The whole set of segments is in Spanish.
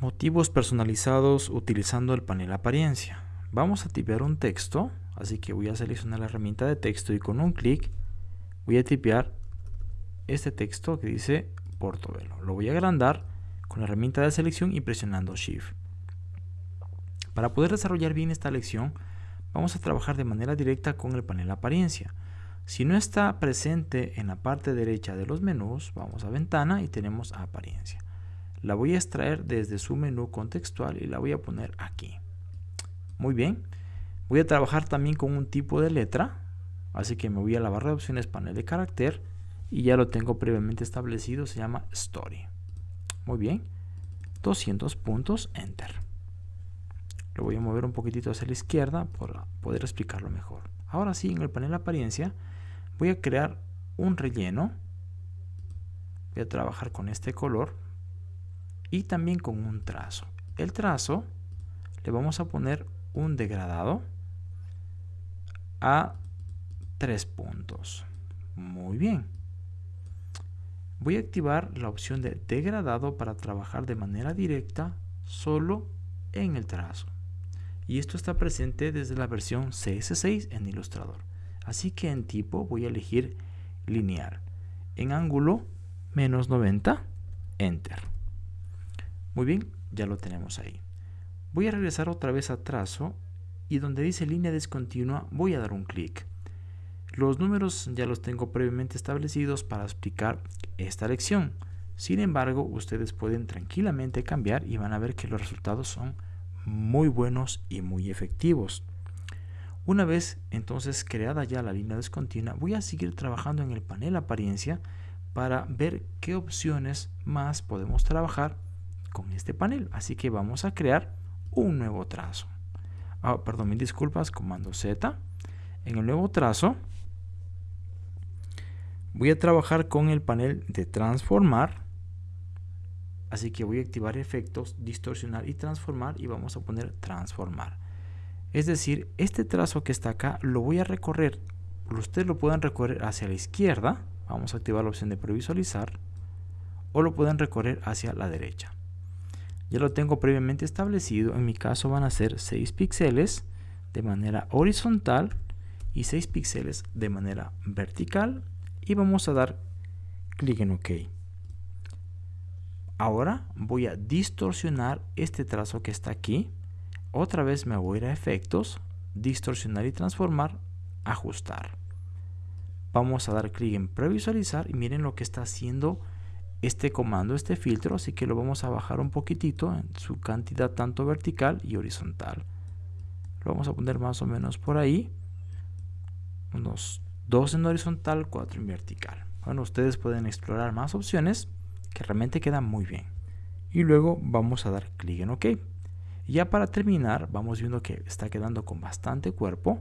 Motivos personalizados utilizando el panel apariencia. Vamos a tipear un texto, así que voy a seleccionar la herramienta de texto y con un clic voy a tipear este texto que dice Portobelo. Lo voy a agrandar con la herramienta de selección y presionando Shift. Para poder desarrollar bien esta lección, vamos a trabajar de manera directa con el panel apariencia. Si no está presente en la parte derecha de los menús, vamos a ventana y tenemos apariencia la voy a extraer desde su menú contextual y la voy a poner aquí. Muy bien. Voy a trabajar también con un tipo de letra, así que me voy a la barra de opciones panel de carácter y ya lo tengo previamente establecido, se llama Story. Muy bien. 200 puntos, Enter. Lo voy a mover un poquitito hacia la izquierda para poder explicarlo mejor. Ahora sí, en el panel apariencia voy a crear un relleno. Voy a trabajar con este color y también con un trazo. El trazo le vamos a poner un degradado a tres puntos. Muy bien. Voy a activar la opción de degradado para trabajar de manera directa solo en el trazo. Y esto está presente desde la versión CS6 en Illustrator. Así que en tipo voy a elegir lineal. En ángulo menos 90, Enter. Muy bien, ya lo tenemos ahí. Voy a regresar otra vez a trazo y donde dice línea discontinua voy a dar un clic. Los números ya los tengo previamente establecidos para explicar esta lección. Sin embargo, ustedes pueden tranquilamente cambiar y van a ver que los resultados son muy buenos y muy efectivos. Una vez entonces creada ya la línea discontinua, voy a seguir trabajando en el panel apariencia para ver qué opciones más podemos trabajar con este panel. Así que vamos a crear un nuevo trazo. Ah, perdón, mil disculpas, comando Z. En el nuevo trazo voy a trabajar con el panel de transformar. Así que voy a activar efectos, distorsionar y transformar y vamos a poner transformar. Es decir, este trazo que está acá lo voy a recorrer. Ustedes lo pueden recorrer hacia la izquierda. Vamos a activar la opción de previsualizar. O lo pueden recorrer hacia la derecha ya lo tengo previamente establecido. En mi caso van a ser 6 píxeles de manera horizontal y 6 píxeles de manera vertical. Y vamos a dar clic en OK. Ahora voy a distorsionar este trazo que está aquí. Otra vez me voy a ir a efectos, distorsionar y transformar, ajustar. Vamos a dar clic en previsualizar y miren lo que está haciendo este comando, este filtro, así que lo vamos a bajar un poquitito en su cantidad tanto vertical y horizontal. Lo vamos a poner más o menos por ahí, unos 2 en horizontal, 4 en vertical. Bueno, ustedes pueden explorar más opciones que realmente quedan muy bien. Y luego vamos a dar clic en OK. Ya para terminar, vamos viendo que está quedando con bastante cuerpo.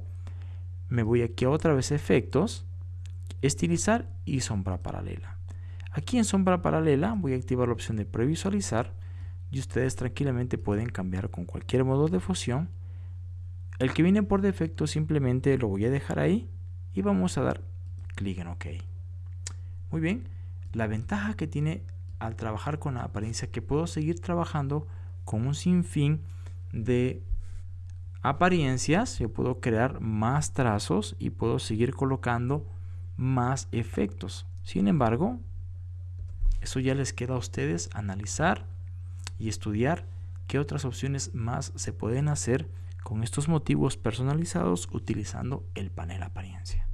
Me voy aquí a otra vez efectos, estilizar y sombra paralela. Aquí en sombra paralela voy a activar la opción de previsualizar y ustedes tranquilamente pueden cambiar con cualquier modo de fusión. El que viene por defecto simplemente lo voy a dejar ahí y vamos a dar clic en OK. Muy bien, la ventaja que tiene al trabajar con la apariencia que puedo seguir trabajando con un sinfín de apariencias, yo puedo crear más trazos y puedo seguir colocando más efectos. Sin embargo, eso ya les queda a ustedes analizar y estudiar qué otras opciones más se pueden hacer con estos motivos personalizados utilizando el panel apariencia.